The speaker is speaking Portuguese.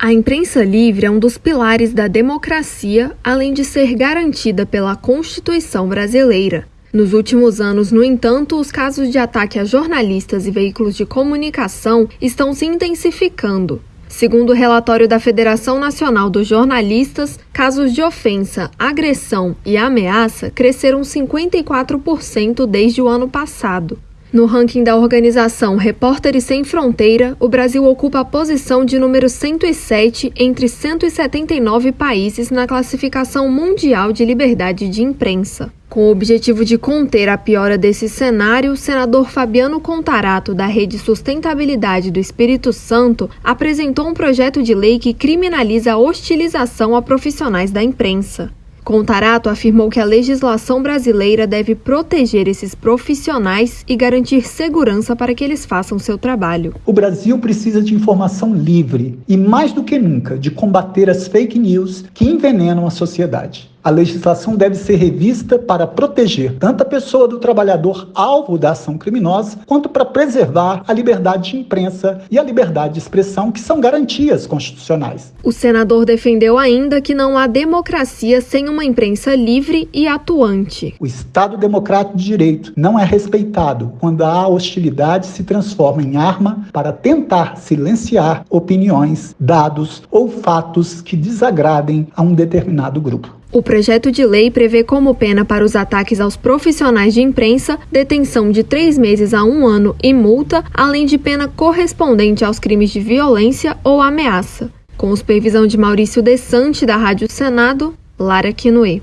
A imprensa livre é um dos pilares da democracia, além de ser garantida pela Constituição brasileira. Nos últimos anos, no entanto, os casos de ataque a jornalistas e veículos de comunicação estão se intensificando. Segundo o relatório da Federação Nacional dos Jornalistas, casos de ofensa, agressão e ameaça cresceram 54% desde o ano passado. No ranking da organização Repórteres Sem Fronteira, o Brasil ocupa a posição de número 107 entre 179 países na classificação mundial de liberdade de imprensa. Com o objetivo de conter a piora desse cenário, o senador Fabiano Contarato, da Rede Sustentabilidade do Espírito Santo, apresentou um projeto de lei que criminaliza a hostilização a profissionais da imprensa. Contarato afirmou que a legislação brasileira deve proteger esses profissionais e garantir segurança para que eles façam seu trabalho. O Brasil precisa de informação livre e, mais do que nunca, de combater as fake news que envenenam a sociedade. A legislação deve ser revista para proteger tanto a pessoa do trabalhador alvo da ação criminosa, quanto para preservar a liberdade de imprensa e a liberdade de expressão, que são garantias constitucionais. O senador defendeu ainda que não há democracia sem uma imprensa livre e atuante. O Estado democrático de direito não é respeitado quando a hostilidade se transforma em arma para tentar silenciar opiniões, dados ou fatos que desagradem a um determinado grupo. O projeto de lei prevê como pena para os ataques aos profissionais de imprensa detenção de três meses a um ano e multa, além de pena correspondente aos crimes de violência ou ameaça. Com supervisão de Maurício Desante, da Rádio Senado, Lara Quinoe.